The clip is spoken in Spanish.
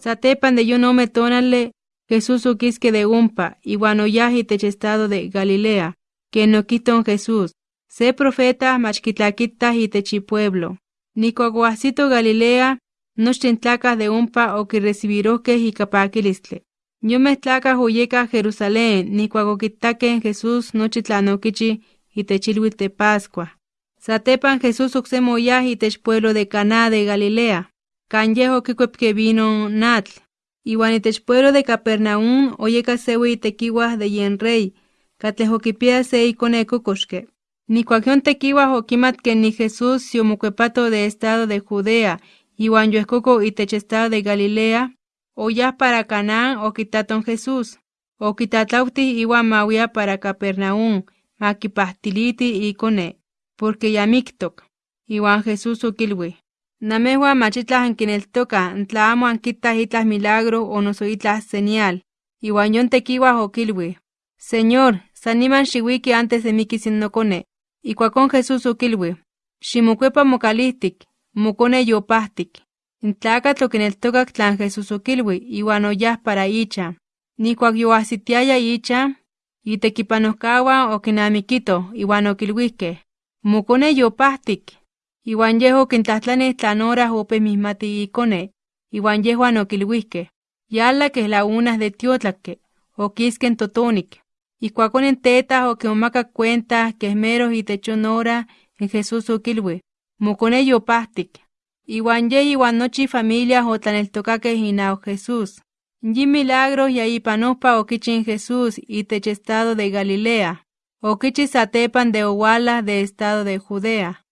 Satepan de yo no me tonale, Jesús uquisque de umpa, y guanoyaji techestado de Galilea, que no quiton Jesús. Se profeta machquitlaquita y techi pueblo. Nicoaguacito Galilea, no de umpa o que recibiroque y capaquilistle. Yo me tlaca huyeca Jerusalén, ni en Jesús nochitlanoquichi y techilhuit de Pascua. Satepan Jesús uxemoyaj y tech pueblo de Caná de Galilea. Canyejo que vino natl. Iwan pueblo de Capernaum oyeca sewi tequiwa de yenrey. Catlejokipia se y conecocoshke. Ni cuagion tequiwa oquimat que ni Jesús si de estado de Judea. Iwan yoescoco y estado de Galilea ya para Canaán o quitaton Jesús, o quitatauti iwa mawia para Capernaum, maquipastiliti y cone, porque yamictoc, iwan Jesús uquilwi. Namehua machitlas anquineltoca, ntlaamo anquitas itlas milagro o noso itlas señal, iwan yon tequiwa oquilwi. Señor, saniman shiwiki antes de miki cone, y cuacon Jesús uquilwi. Shimucuepa mocalistic, mocone yopastic. Intlacatl oquineltocac tlan Jesús oquilui, iwan oyah para icha. Nikuak yoahsitiaya icha, itequipanohcaua oquinamiquito, iwan oquilhuihque. Mocone yopahtic, iwan yeh oquintlahtlanih tlan horas opeh mismati icone, iwan yehuan oquilhuihque. Yala que la unas de tiotlaque, oquisquen totonic. Ikuakon en teta oquimomacac cuenta que esmeros y techonora en Jesús oquilhui. Mocone yopahtic. Iwan ye iwan nochi familia otlaneltocaque inao Jesús. Yi milagros y ahí panopa oquichin Jesús y estado de Galilea. Oquichi satepan de Owala de estado de Judea.